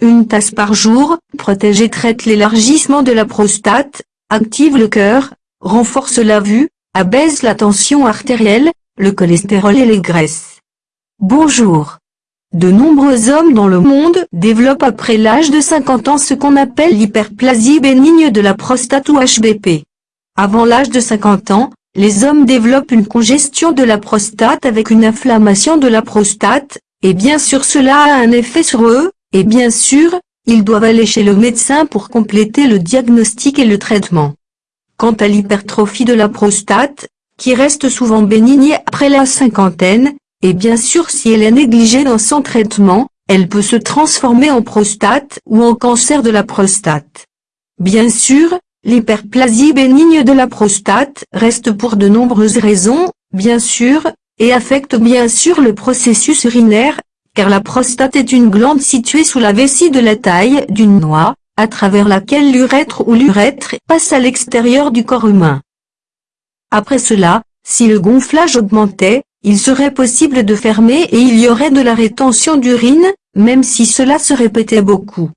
une tasse par jour, protège et traite l'élargissement de la prostate, active le cœur, renforce la vue, abaisse la tension artérielle, le cholestérol et les graisses. Bonjour. De nombreux hommes dans le monde développent après l'âge de 50 ans ce qu'on appelle l'hyperplasie bénigne de la prostate ou HBP. Avant l'âge de 50 ans, les hommes développent une congestion de la prostate avec une inflammation de la prostate, et bien sûr cela a un effet sur eux, et bien sûr, ils doivent aller chez le médecin pour compléter le diagnostic et le traitement. Quant à l'hypertrophie de la prostate, qui reste souvent bénigne après la cinquantaine, et bien sûr si elle est négligée dans son traitement, elle peut se transformer en prostate ou en cancer de la prostate. Bien sûr, l'hyperplasie bénigne de la prostate reste pour de nombreuses raisons, bien sûr, et affecte bien sûr le processus urinaire, car la prostate est une glande située sous la vessie de la taille d'une noix, à travers laquelle l'urètre ou l'urètre passe à l'extérieur du corps humain. Après cela, si le gonflage augmentait, il serait possible de fermer et il y aurait de la rétention d'urine, même si cela se répétait beaucoup.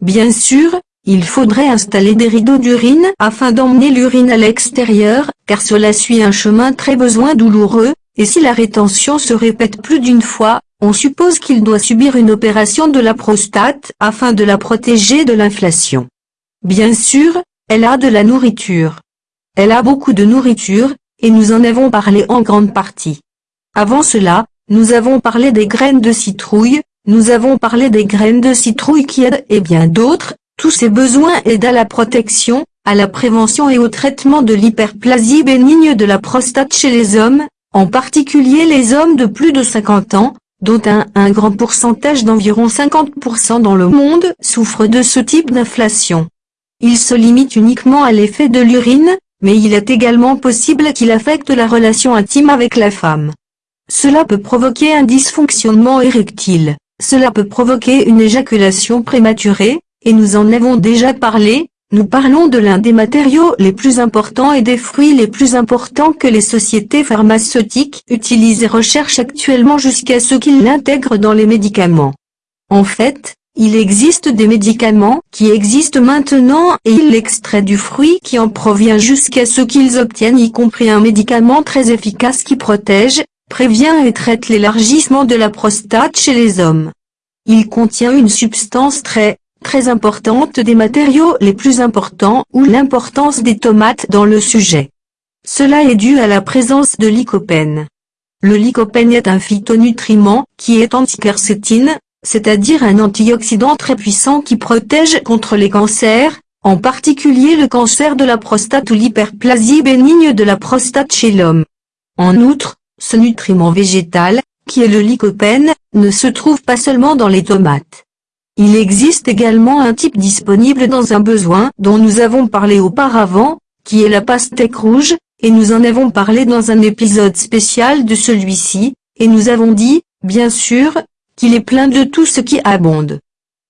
Bien sûr, il faudrait installer des rideaux d'urine afin d'emmener l'urine à l'extérieur, car cela suit un chemin très besoin douloureux, et si la rétention se répète plus d'une fois, on suppose qu'il doit subir une opération de la prostate afin de la protéger de l'inflation. Bien sûr, elle a de la nourriture. Elle a beaucoup de nourriture, et nous en avons parlé en grande partie. Avant cela, nous avons parlé des graines de citrouille, nous avons parlé des graines de citrouille qui aident et bien d'autres, tous ces besoins aident à la protection, à la prévention et au traitement de l'hyperplasie bénigne de la prostate chez les hommes, en particulier les hommes de plus de 50 ans, dont un, un grand pourcentage d'environ 50% dans le monde souffre de ce type d'inflation. Il se limite uniquement à l'effet de l'urine, mais il est également possible qu'il affecte la relation intime avec la femme. Cela peut provoquer un dysfonctionnement érectile, cela peut provoquer une éjaculation prématurée, et nous en avons déjà parlé, nous parlons de l'un des matériaux les plus importants et des fruits les plus importants que les sociétés pharmaceutiques utilisent et recherchent actuellement jusqu'à ce qu'ils l'intègrent dans les médicaments. En fait, il existe des médicaments qui existent maintenant et ils l'extraient du fruit qui en provient jusqu'à ce qu'ils obtiennent y compris un médicament très efficace qui protège, prévient et traite l'élargissement de la prostate chez les hommes. Il contient une substance très, très importante des matériaux les plus importants ou l'importance des tomates dans le sujet. Cela est dû à la présence de lycopène. Le lycopène est un phytonutriment qui est anticarcétine, c'est-à-dire un antioxydant très puissant qui protège contre les cancers, en particulier le cancer de la prostate ou l'hyperplasie bénigne de la prostate chez l'homme. En outre, ce nutriment végétal, qui est le lycopène, ne se trouve pas seulement dans les tomates. Il existe également un type disponible dans un besoin dont nous avons parlé auparavant, qui est la pastèque rouge, et nous en avons parlé dans un épisode spécial de celui-ci, et nous avons dit, bien sûr, qu'il est plein de tout ce qui abonde.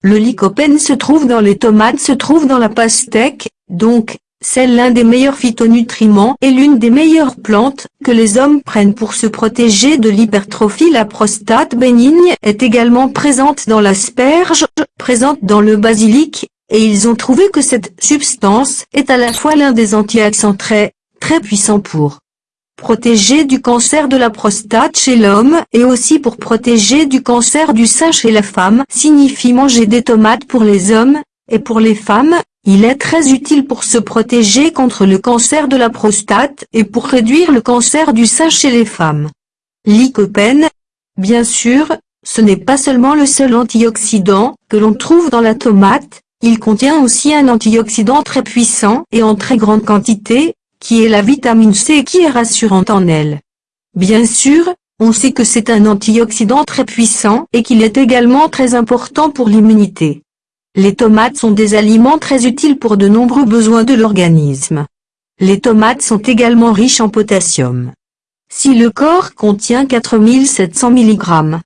Le lycopène se trouve dans les tomates se trouve dans la pastèque, donc, c'est l'un des meilleurs phytonutriments et l'une des meilleures plantes que les hommes prennent pour se protéger de l'hypertrophie. La prostate bénigne est également présente dans l'asperge, présente dans le basilic, et ils ont trouvé que cette substance est à la fois l'un des antioxydants très, très puissants pour protéger du cancer de la prostate chez l'homme et aussi pour protéger du cancer du sein chez la femme signifie manger des tomates pour les hommes, et pour les femmes, il est très utile pour se protéger contre le cancer de la prostate et pour réduire le cancer du sein chez les femmes. Lycopène, bien sûr, ce n'est pas seulement le seul antioxydant que l'on trouve dans la tomate, il contient aussi un antioxydant très puissant et en très grande quantité, qui est la vitamine C qui est rassurante en elle. Bien sûr, on sait que c'est un antioxydant très puissant et qu'il est également très important pour l'immunité. Les tomates sont des aliments très utiles pour de nombreux besoins de l'organisme. Les tomates sont également riches en potassium. Si le corps contient 4700 mg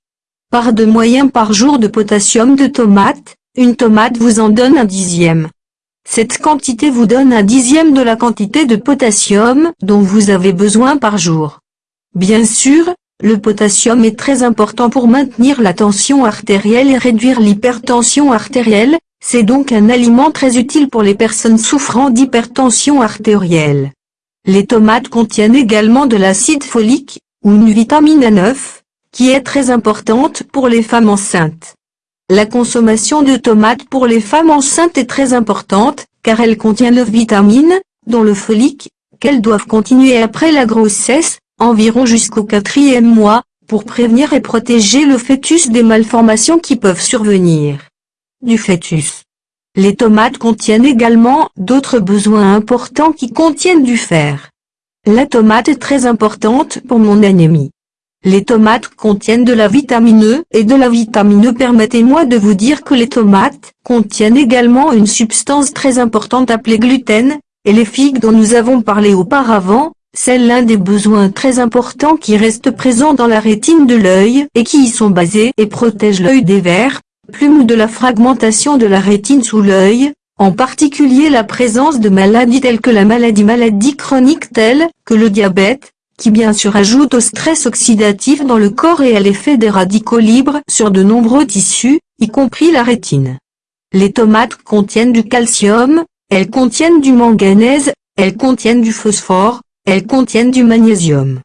par de moyen par jour de potassium de tomate, une tomate vous en donne un dixième. Cette quantité vous donne un dixième de la quantité de potassium dont vous avez besoin par jour. Bien sûr, le potassium est très important pour maintenir la tension artérielle et réduire l'hypertension artérielle, c'est donc un aliment très utile pour les personnes souffrant d'hypertension artérielle. Les tomates contiennent également de l'acide folique, ou une vitamine A9, qui est très importante pour les femmes enceintes. La consommation de tomates pour les femmes enceintes est très importante, car elle contient le vitamine, dont le folique, qu'elles doivent continuer après la grossesse, environ jusqu'au quatrième mois, pour prévenir et protéger le fœtus des malformations qui peuvent survenir. Du fœtus. Les tomates contiennent également d'autres besoins importants qui contiennent du fer. La tomate est très importante pour mon anémie. Les tomates contiennent de la vitamine E et de la vitamine E permettez-moi de vous dire que les tomates contiennent également une substance très importante appelée gluten, et les figues dont nous avons parlé auparavant, c'est l'un des besoins très importants qui reste présent dans la rétine de l'œil et qui y sont basés et protègent l'œil des vers, plumes ou de la fragmentation de la rétine sous l'œil, en particulier la présence de maladies telles que la maladie maladie chronique telle que le diabète, qui bien sûr ajoute au stress oxydatif dans le corps et à l'effet des radicaux libres sur de nombreux tissus, y compris la rétine. Les tomates contiennent du calcium, elles contiennent du manganèse, elles contiennent du phosphore, elles contiennent du magnésium.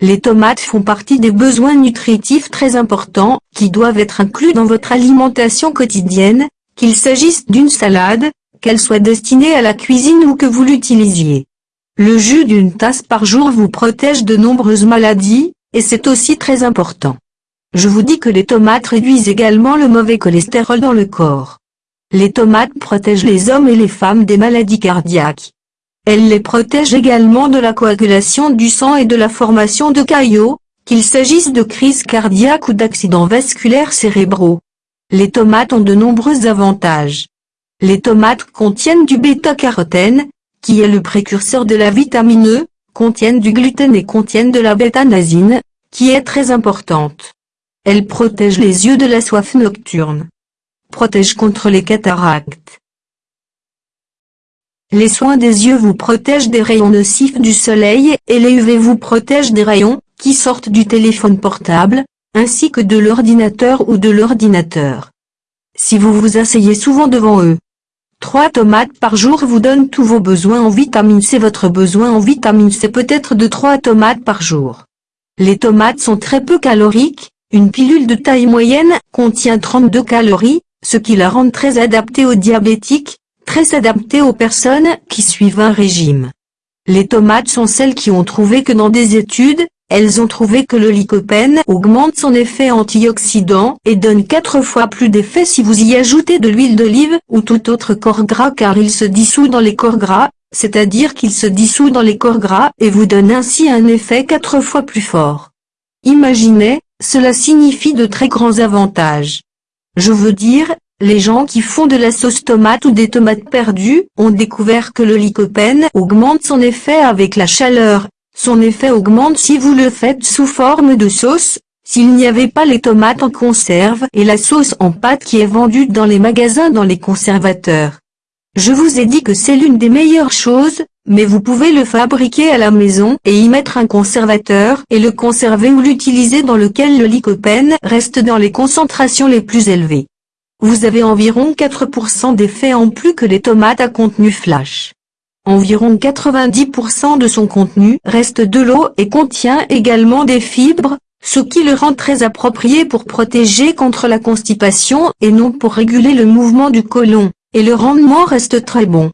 Les tomates font partie des besoins nutritifs très importants, qui doivent être inclus dans votre alimentation quotidienne, qu'il s'agisse d'une salade, qu'elle soit destinée à la cuisine ou que vous l'utilisiez. Le jus d'une tasse par jour vous protège de nombreuses maladies, et c'est aussi très important. Je vous dis que les tomates réduisent également le mauvais cholestérol dans le corps. Les tomates protègent les hommes et les femmes des maladies cardiaques. Elle les protège également de la coagulation du sang et de la formation de caillots, qu'il s'agisse de crises cardiaques ou d'accidents vasculaires cérébraux. Les tomates ont de nombreux avantages. Les tomates contiennent du bêta-carotène, qui est le précurseur de la vitamine E, contiennent du gluten et contiennent de la bêta-nasine, qui est très importante. Elles protègent les yeux de la soif nocturne. Protègent contre les cataractes. Les soins des yeux vous protègent des rayons nocifs du soleil et les UV vous protègent des rayons qui sortent du téléphone portable, ainsi que de l'ordinateur ou de l'ordinateur. Si vous vous asseyez souvent devant eux, 3 tomates par jour vous donnent tous vos besoins en vitamine C. Votre besoin en vitamine C peut être de 3 tomates par jour. Les tomates sont très peu caloriques, une pilule de taille moyenne contient 32 calories, ce qui la rend très adaptée aux diabétiques, très aux personnes qui suivent un régime. Les tomates sont celles qui ont trouvé que dans des études, elles ont trouvé que le lycopène augmente son effet antioxydant et donne 4 fois plus d'effet si vous y ajoutez de l'huile d'olive ou tout autre corps gras car il se dissout dans les corps gras, c'est-à-dire qu'il se dissout dans les corps gras et vous donne ainsi un effet 4 fois plus fort. Imaginez, cela signifie de très grands avantages. Je veux dire, les gens qui font de la sauce tomate ou des tomates perdues ont découvert que le lycopène augmente son effet avec la chaleur. Son effet augmente si vous le faites sous forme de sauce, s'il n'y avait pas les tomates en conserve et la sauce en pâte qui est vendue dans les magasins dans les conservateurs. Je vous ai dit que c'est l'une des meilleures choses, mais vous pouvez le fabriquer à la maison et y mettre un conservateur et le conserver ou l'utiliser dans lequel le lycopène reste dans les concentrations les plus élevées vous avez environ 4% d'effet en plus que les tomates à contenu flash. Environ 90% de son contenu reste de l'eau et contient également des fibres, ce qui le rend très approprié pour protéger contre la constipation et non pour réguler le mouvement du côlon, et le rendement reste très bon.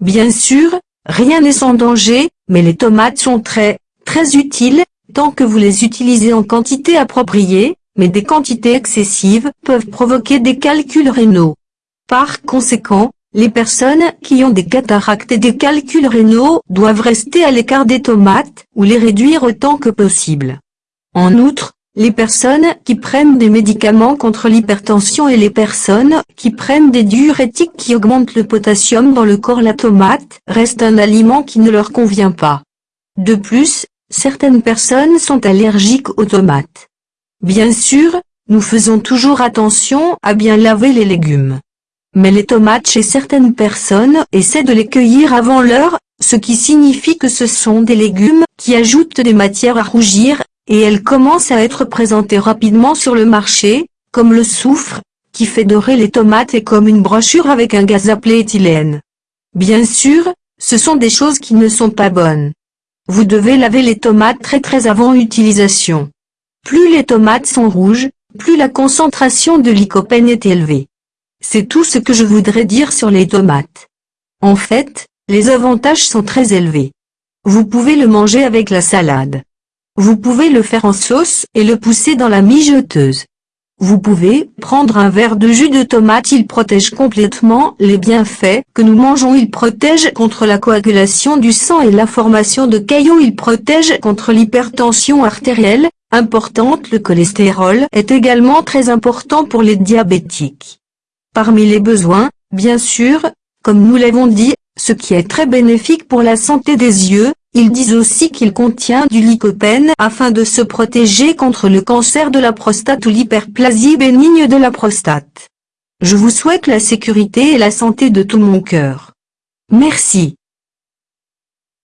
Bien sûr, rien n'est sans danger, mais les tomates sont très, très utiles, tant que vous les utilisez en quantité appropriée, mais des quantités excessives peuvent provoquer des calculs rénaux. Par conséquent, les personnes qui ont des cataractes et des calculs rénaux doivent rester à l'écart des tomates ou les réduire autant que possible. En outre, les personnes qui prennent des médicaments contre l'hypertension et les personnes qui prennent des diurétiques qui augmentent le potassium dans le corps la tomate reste un aliment qui ne leur convient pas. De plus, certaines personnes sont allergiques aux tomates. Bien sûr, nous faisons toujours attention à bien laver les légumes. Mais les tomates chez certaines personnes essaient de les cueillir avant l'heure, ce qui signifie que ce sont des légumes qui ajoutent des matières à rougir, et elles commencent à être présentées rapidement sur le marché, comme le soufre, qui fait dorer les tomates et comme une brochure avec un gaz appelé éthylène. Bien sûr, ce sont des choses qui ne sont pas bonnes. Vous devez laver les tomates très très avant utilisation. Plus les tomates sont rouges, plus la concentration de lycopène est élevée. C'est tout ce que je voudrais dire sur les tomates. En fait, les avantages sont très élevés. Vous pouvez le manger avec la salade. Vous pouvez le faire en sauce et le pousser dans la mijoteuse. Vous pouvez prendre un verre de jus de tomate il protège complètement les bienfaits que nous mangeons il protège contre la coagulation du sang et la formation de caillots il protège contre l'hypertension artérielle, importante le cholestérol est également très important pour les diabétiques. Parmi les besoins, bien sûr, comme nous l'avons dit, ce qui est très bénéfique pour la santé des yeux, ils disent aussi qu'il contient du lycopène afin de se protéger contre le cancer de la prostate ou l'hyperplasie bénigne de la prostate. Je vous souhaite la sécurité et la santé de tout mon cœur. Merci.